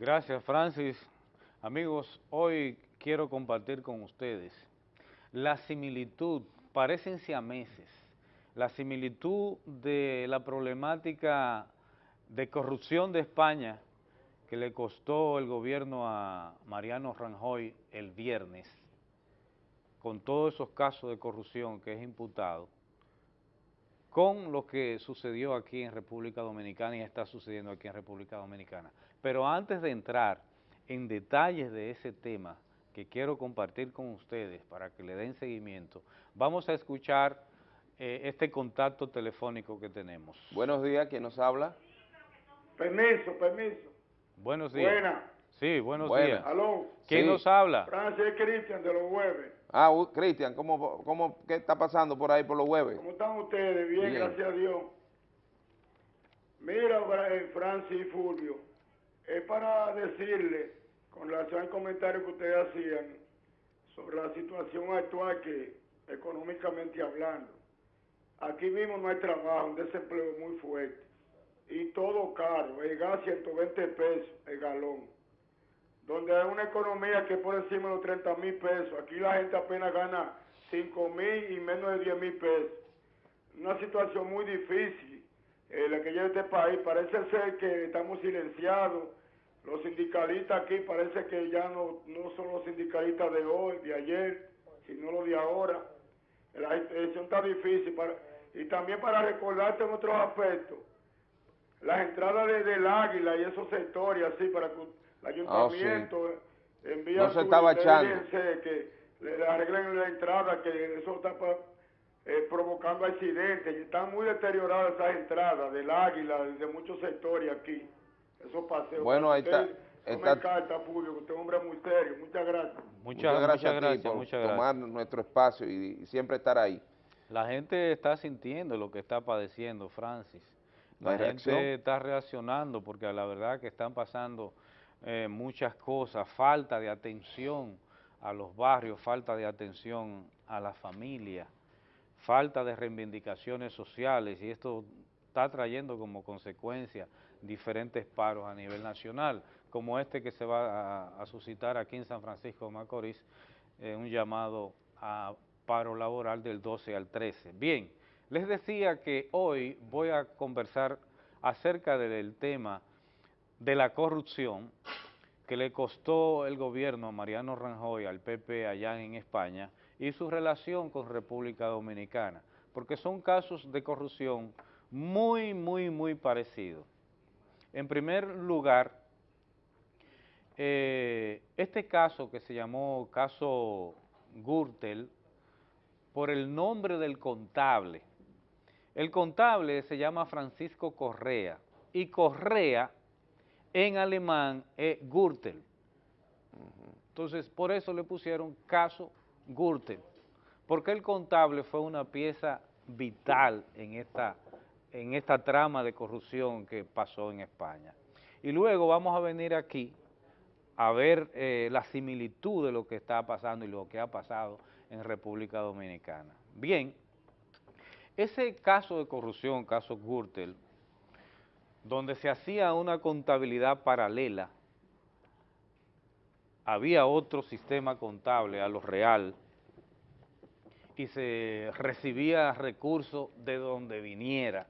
Gracias, Francis. Amigos, hoy quiero compartir con ustedes la similitud, parecen siameses, la similitud de la problemática de corrupción de España que le costó el gobierno a Mariano Rajoy el viernes, con todos esos casos de corrupción que es imputado, con lo que sucedió aquí en República Dominicana y está sucediendo aquí en República Dominicana. Pero antes de entrar en detalles de ese tema que quiero compartir con ustedes para que le den seguimiento, vamos a escuchar eh, este contacto telefónico que tenemos. Buenos días, ¿quién nos habla? Permiso, permiso. Buenos días. Buena. Sí, buenos Buena. días. Aló. ¿Quién Sí. nos habla? Francis Cristian de los jueves. Ah, u- Cristian, ¿cómo, cómo, ¿qué está pasando por ahí por los jueves? ¿Cómo están ustedes? Bien, Bien. gracias a Dios. Mira, eh, Francis y Fulvio, es para decirle, con relación al comentario que ustedes hacían, sobre la situación actual que, económicamente hablando, aquí mismo no hay trabajo, un desempleo muy fuerte, y todo caro, el gas 120 pesos el galón, donde hay una economía que por encima de los 30 mil pesos, aquí la gente apenas gana 5 mil y menos de 10 mil pesos una situación muy difícil eh, la que lleva este país. Parece ser que estamos silenciados. Los sindicalistas aquí parece que ya no, no son los sindicalistas de hoy, de ayer, sino los de ahora. La situación está difícil. Para, y también para recordarte en otros aspectos, las entradas de- del Águila y esos sectores así para que el ayuntamiento Ah, No se estaba echando. que le arreglen la entrada, que eso está pa- eh, provocando accidentes y están muy deterioradas esas entradas del Águila, de muchos sectores aquí, esos paseos. Bueno, ahí está- está- me carta, Fulvio, usted es un hombre muy serio. Muchas gracias. Muchas, gracias muchas a ti gracias, por muchas tomar nuestro espacio y, y siempre estar ahí. La gente está sintiendo lo que está padeciendo, Francis. La gente reacción. está reaccionando porque a la verdad que están pasando eh, muchas cosas, falta de atención a los barrios, falta de atención a la familia, falta de reivindicaciones sociales y esto está trayendo como consecuencia diferentes paros a nivel nacional, como este que se va a, suscitar aquí en San Francisco de Macorís, eh, un llamado a paro laboral del 12 al 13. Bien, les decía que hoy voy a conversar acerca del tema de la corrupción que le costó el gobierno a Mariano Rajoy al PP allá en España y su relación con República Dominicana, porque son casos de corrupción muy, muy, muy parecidos. En primer lugar, eh, este caso que se llamó caso Gürtel, por el nombre del contable. El contable se llama Francisco Correa y Correa en alemán es Gürtel. Entonces, por eso le pusieron caso Gürtel, porque el contable fue una pieza vital en esta, en esta trama de corrupción que pasó en España. Y luego vamos a venir aquí a ver eh, la similitud de lo que está pasando y lo que ha pasado en República Dominicana. Bien, ese caso de corrupción, caso Gürtel, donde se hacía una contabilidad paralela, había otro sistema contable a lo real y se recibía recursos de donde viniera,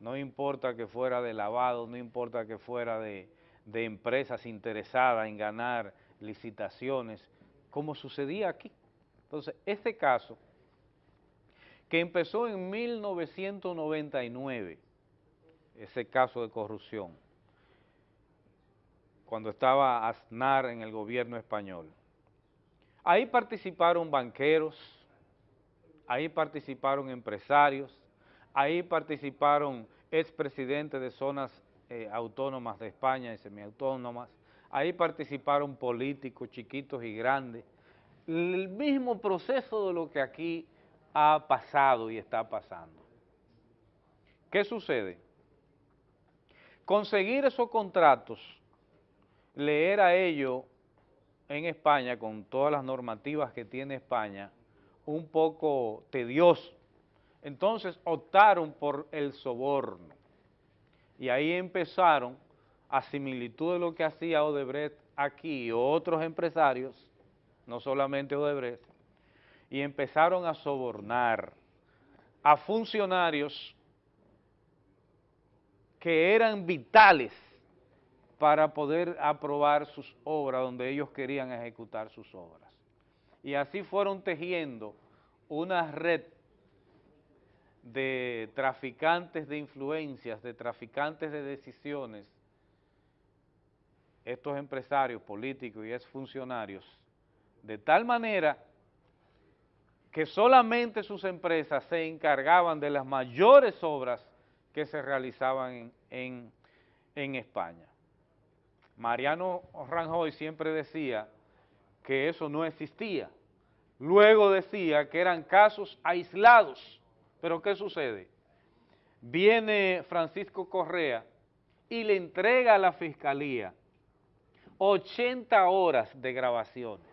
no importa que fuera de lavado, no importa que fuera de, empresas interesadas en ganar licitaciones, como sucedía aquí. Entonces, este caso, que empezó en 1999, ese caso de corrupción, cuando estaba Aznar en el gobierno español. Ahí participaron banqueros, ahí participaron empresarios, ahí participaron expresidentes de zonas eh, autónomas de España y semiautónomas, ahí participaron políticos chiquitos y grandes, el mismo proceso de lo que aquí ha pasado y está pasando. ¿Qué sucede? Conseguir esos contratos le era a ellos en España, con todas las normativas que tiene España, un poco tedioso. Entonces optaron por el soborno y ahí empezaron a similitud de lo que hacía Odebrecht aquí otros empresarios, no solamente Odebrecht, y empezaron a sobornar a funcionarios que eran vitales para poder aprobar sus obras donde ellos querían ejecutar sus obras. Y así fueron tejiendo una red de traficantes de influencias, de traficantes de decisiones, estos empresarios políticos y exfuncionarios, de tal manera que solamente sus empresas se encargaban de las mayores obras que se realizaban en, en, España. Mariano Ranjoy siempre decía que eso no existía. Luego decía que eran casos aislados. Pero ¿qué sucede? Viene Francisco Correa y le entrega a la Fiscalía 80 horas de grabaciones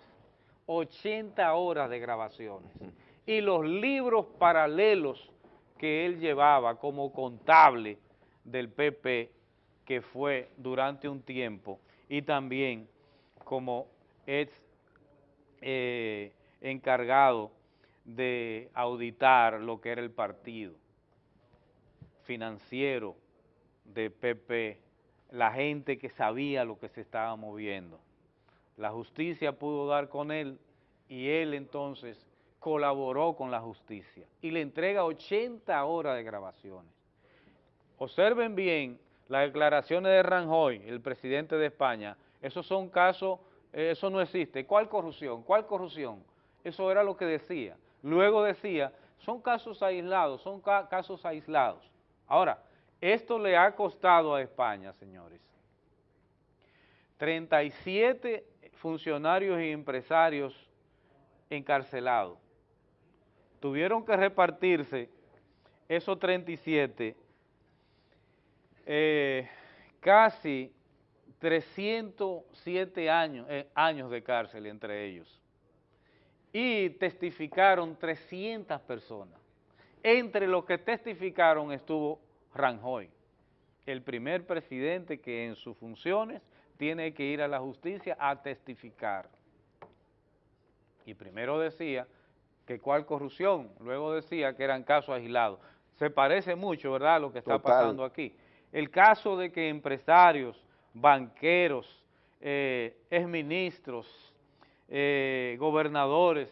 80 horas de grabaciones y los libros paralelos que él llevaba como contable del PP que fue durante un tiempo y también como ex eh, encargado de auditar lo que era el partido financiero de PP, la gente que sabía lo que se estaba moviendo. La justicia pudo dar con él y él entonces colaboró con la justicia y le entrega 80 horas de grabaciones. Observen bien las declaraciones de Ranjoy, el presidente de España, esos son casos, eh, eso no existe. ¿Cuál corrupción? ¿Cuál corrupción? Eso era lo que decía. Luego decía, son casos aislados, son casos aislados. Ahora, esto le ha costado a España, señores, 37 funcionarios y empresarios encarcelados. Tuvieron que repartirse esos 37, eh, casi 307 años, eh, años de cárcel entre ellos. Y testificaron 300 personas. Entre los que testificaron estuvo Ranjoy, el primer presidente que en sus funciones tiene que ir a la justicia a testificar. Y primero decía que cuál corrupción, luego decía que eran casos aislados. Se parece mucho, ¿verdad?, lo que está pasando aquí. El caso de que empresarios, banqueros, eh, exministros, eh, gobernadores,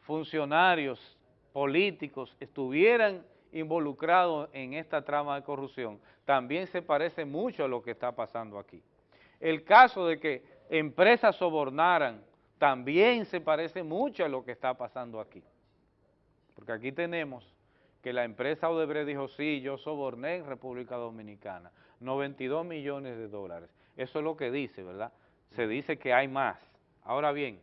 funcionarios, políticos estuvieran involucrados en esta trama de corrupción, también se parece mucho a lo que está pasando aquí. El caso de que empresas sobornaran también se parece mucho a lo que está pasando aquí. Porque aquí tenemos que la empresa Odebrecht dijo, sí, yo soborné en República Dominicana, 92 millones de dólares. Eso es lo que dice, ¿verdad? Se dice que hay más. Ahora bien,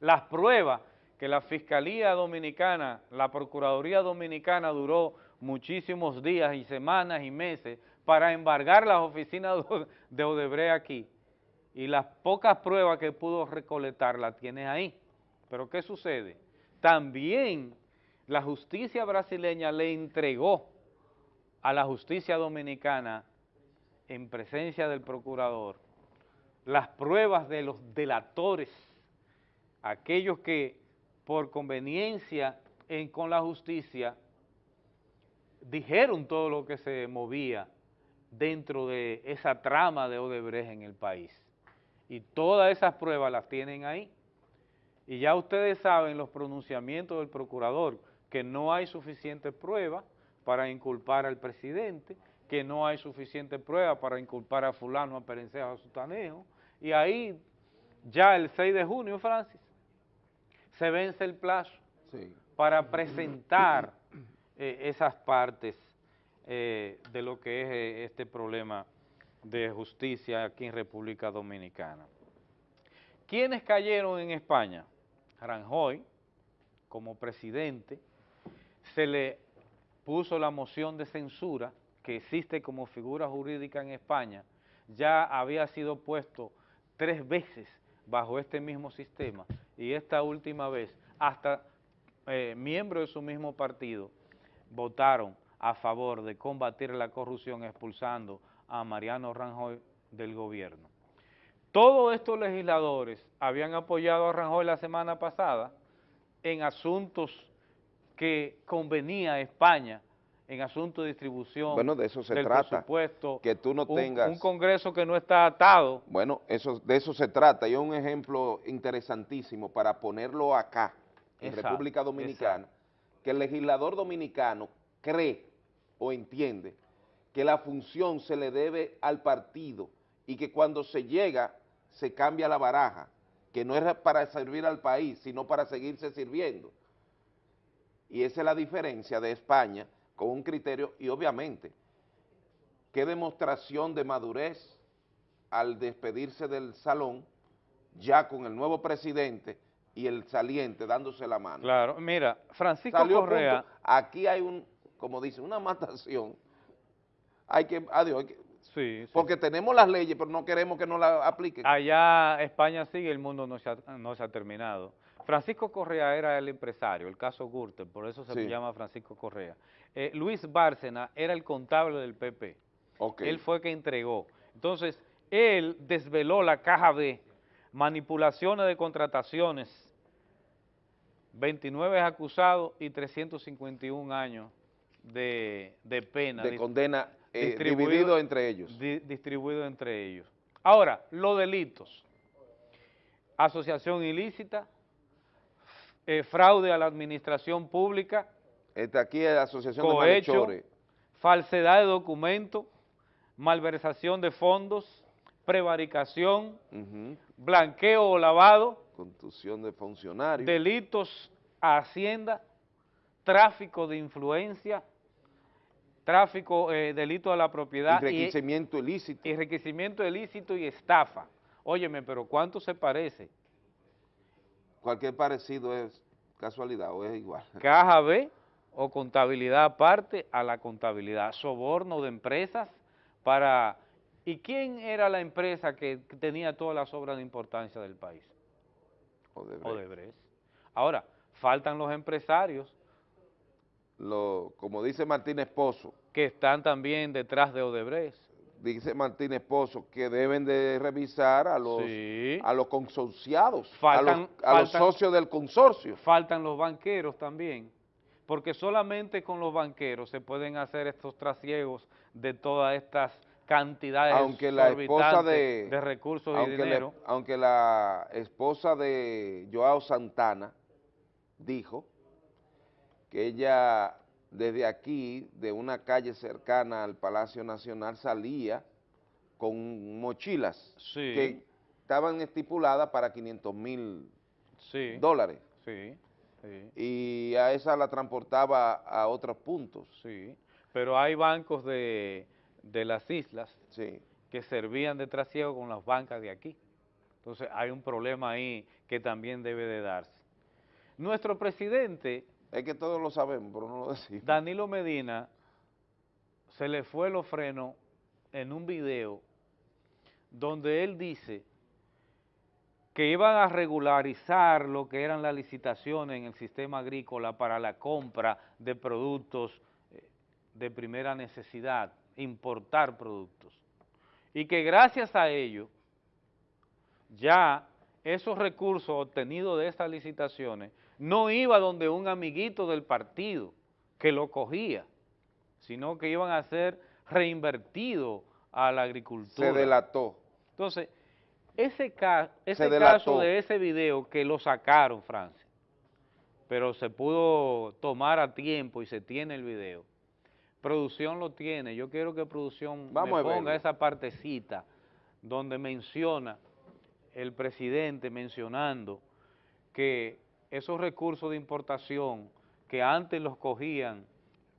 las pruebas que la Fiscalía Dominicana, la Procuraduría Dominicana duró muchísimos días y semanas y meses para embargar las oficinas de Odebrecht aquí y las pocas pruebas que pudo recolectar las tiene ahí. Pero ¿qué sucede? También la justicia brasileña le entregó a la justicia dominicana en presencia del procurador las pruebas de los delatores, aquellos que por conveniencia con la justicia dijeron todo lo que se movía dentro de esa trama de Odebrecht en el país. Y todas esas pruebas las tienen ahí. Y ya ustedes saben los pronunciamientos del procurador, que no hay suficiente prueba para inculpar al presidente, que no hay suficiente prueba para inculpar a fulano, a Perencejo, a Sutanejo, y ahí ya el 6 de junio, Francis, se vence el plazo para presentar eh, esas partes eh, de lo que es eh, este problema de justicia aquí en República Dominicana. ¿Quiénes cayeron en España? Ranjoy, como presidente, se le puso la moción de censura que existe como figura jurídica en España, ya había sido puesto tres veces bajo este mismo sistema y esta última vez hasta eh, miembros de su mismo partido votaron a favor de combatir la corrupción expulsando a Mariano Ranjoy del gobierno. Todos estos legisladores habían apoyado a Ranjoy la semana pasada en asuntos que convenía a España, en asuntos de distribución bueno, de eso se del trata, presupuesto, que tú no un- tengas- un Congreso que no está atado. Bueno, eso, de eso se trata. Y un ejemplo interesantísimo para ponerlo acá, en Exacto, República Dominicana, que el legislador dominicano cree o entiende que la función se le debe al partido y que cuando se llega se cambia la baraja, que no es para servir al país, sino para seguirse sirviendo. Y esa es la diferencia de España con un criterio, y obviamente, qué demostración de madurez al despedirse del salón, ya con el nuevo presidente y el saliente dándose la mano. Claro, mira, Francisco Salió Correa, punto. Aquí hay un, como dice, una matación. Hay que, adiós, hay que- sí, sí. porque tenemos las leyes, pero no queremos que no las apliquen. allá España sigue, el mundo no se ha, no se ha terminado. Francisco Correa era el empresario, el caso Gürtel, por eso se Sí. llama Francisco Correa. Eh, Luis Bárcena era el contable del PP, Ok. él fue que entregó. Entonces, él desveló la caja B, manipulaciones de contrataciones, 29 acusados y 351 años de, de pena. de dis- condena eh, distribuido- dividido entre ellos. di- distribuido entre ellos. Ahora, los delitos. Asociación ilícita, eh, fraude a la administración pública, Esta aquí es la Asociación de cohecho, Malhechores. falsedad de documento, malversación de fondos, prevaricación, blanqueo o lavado, Contusión de funcionarios. delitos a Hacienda, tráfico de influencia, tráfico, eh, delito a la propiedad y- enriquecimiento ilícito. enriquecimiento ilícito y estafa. Óyeme, pero ¿cuánto se parece? Cualquier parecido es casualidad o es igual. Caja B o contabilidad aparte a la contabilidad, soborno de empresas para... ¿Y quién era la empresa que tenía todas las obras de importancia del país? Odebrecht. Odebrecht. Ahora, faltan los empresarios Lo, como dice Martínez Pozo, que están también detrás de Odebrecht. dice Martínez Pozo que deben de revisar a los, Sí. a los consorciados, Faltan- a, los, a los socios del consorcio. Faltan los banqueros también, porque solamente con los banqueros se pueden hacer estos trasiegos de todas estas cantidades Aunque la esposa exorbitantes de, recursos y la- dinero. aunque la esposa de Joao Santana dijo que ella desde aquí, de una calle cercana al Palacio Nacional, salía con mochilas Sí. que estaban estipuladas para 500 mil Sí, dólares sí, sí, y a esa la transportaba a otros puntos. sí. Pero hay bancos de, de las islas Sí. que servían de trasiego con las bancas de aquí. Entonces hay un problema ahí que también debe de darse. Nuestro presidente Es que todos lo sabemos, pero no lo decimos. Danilo Medina se le fue los frenos en un video donde él dice que iban a regularizar lo que eran las licitaciones en el sistema agrícola para la compra de productos eh, de primera necesidad, importar productos. Y que gracias a ello, ya esos recursos obtenidos de esas licitaciones no iba donde un amiguito del partido que lo cogía, sino que iban a ser reinvertidos a la agricultura. Se delató. Entonces, ese, ca- ese caso de ese video que lo sacaron, Francia, pero se pudo tomar a tiempo y se tiene el video. Producción lo tiene. Yo quiero que producción Vamos me ponga esa partecita donde menciona el presidente mencionando que esos recursos de importación que antes los cogían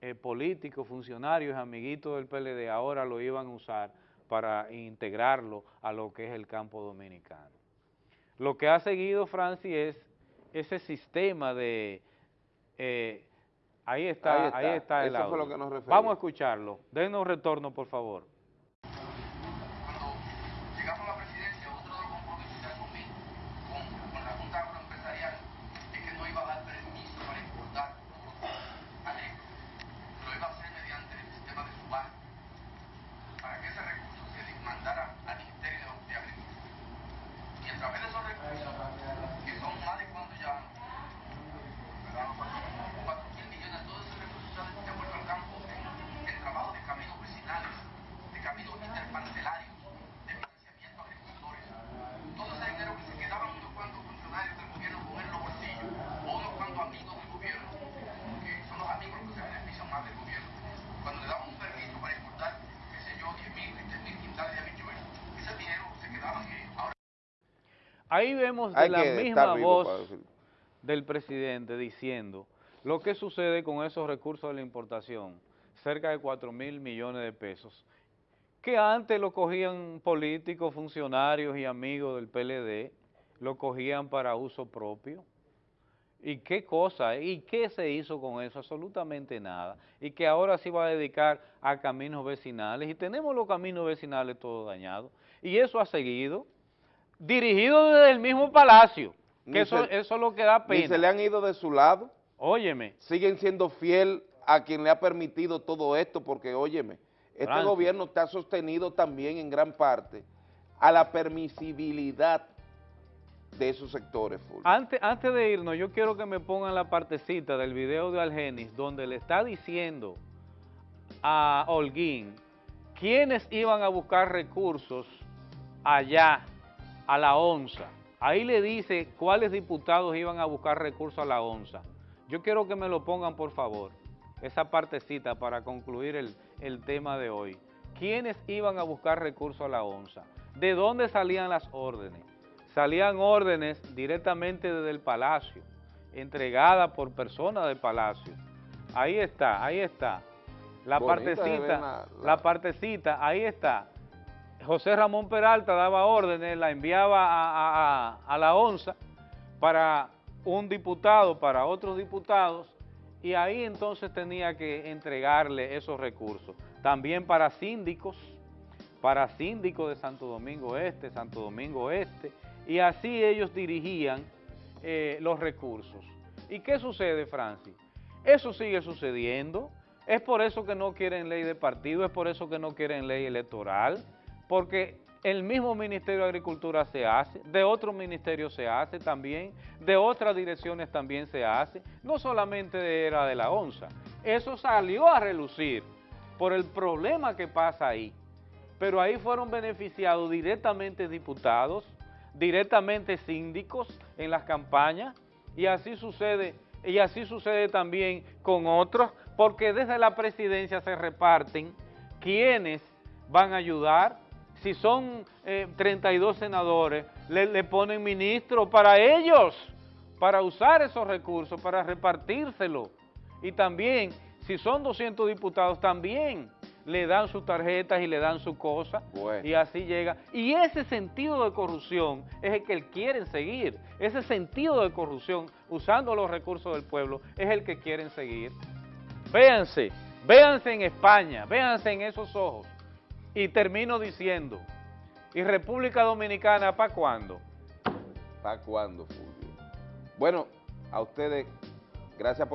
eh, políticos, funcionarios, amiguitos del PLD, ahora lo iban a usar para integrarlo a lo que es el campo dominicano. Lo que ha seguido Francis es ese sistema de... eh, ahí, está, Ahí ahí está. el fue audio. lo que nos refería. Vamos a escucharlo. Denos retorno, por favor. cuando llegamos a la presidencia, otro de los compromisos que asumí con, con la Junta Agroempresarial es que no iba a dar permiso para importar productos agrícolas. Lo iba a hacer mediante el sistema de subasta, para que ese recurso ahí vemos de Hay la misma voz del presidente diciendo lo que sucede con esos recursos de la importación, cerca de 4 mil millones de pesos, que antes lo cogían políticos, funcionarios y amigos del PLD, lo cogían para uso propio. ¿Y qué cosa? ¿Y qué se hizo con eso? Absolutamente nada. Y que ahora se va a dedicar a caminos vecinales. Y tenemos los caminos vecinales todos dañados. Y eso ha seguido, dirigido desde el mismo palacio. Ni Que eso, se- eso es lo que da Ni se le pena. han ido de su lado, Óyeme, siguen siendo fiel a quien le ha permitido todo esto, porque óyeme, este Francis. gobierno está sostenido también en gran parte a la permisibilidad de esos sectores, antes, antes de irnos, yo quiero que me pongan la partecita del video de Algenis, donde le está diciendo a Holguín quiénes iban a buscar recursos allá a la ONSA. Ahí le dice cuáles diputados iban a buscar recursos a la ONSA. Yo quiero que me lo pongan, por favor, esa partecita para concluir el, el tema de hoy. ¿Quiénes iban a buscar recursos a la ONSA? ¿De dónde salían las órdenes? Salían órdenes directamente desde el Palacio, entregadas por personas del Palacio. Ahí está, ahí está. La Bonita partecita, la- partecita, ahí está. José Ramón Peralta daba órdenes, la enviaba a, la ONSA para un diputado, para otros diputados, y ahí entonces tenía que entregarle esos recursos. También para síndicos, para síndicos de Santo Domingo Este, Santo Domingo Este, y así ellos dirigían eh, los recursos. ¿Y qué sucede, Francis? Eso sigue sucediendo, es por eso que no quieren ley de partido, es por eso que no quieren ley electoral, porque el mismo Ministerio de Agricultura se hace, de otros ministerios se hace también, de otras direcciones también se hace, no solamente era de la ONSA, eso salió a relucir por el problema que pasa ahí, pero ahí fueron beneficiados directamente diputados, directamente síndicos en las campañas, y así sucede, y así sucede también con otros, porque desde la presidencia se reparten quienes van a ayudar, si son eh, 32 senadores, le, le ponen ministro para ellos, para usar esos recursos, para repartírselo. Y también, si son 200 diputados, también le dan sus tarjetas y le dan su cosa. Bueno. Y así llega. Y ese sentido de corrupción es el que quieren seguir. Ese sentido de corrupción, usando los recursos del pueblo, es el que quieren seguir. Véanse, véanse en España, véanse en esos ojos. Y termino diciendo, ¿y República Dominicana para cuándo? ¿Para cuándo, Fulvio? Bueno, a ustedes, gracias por...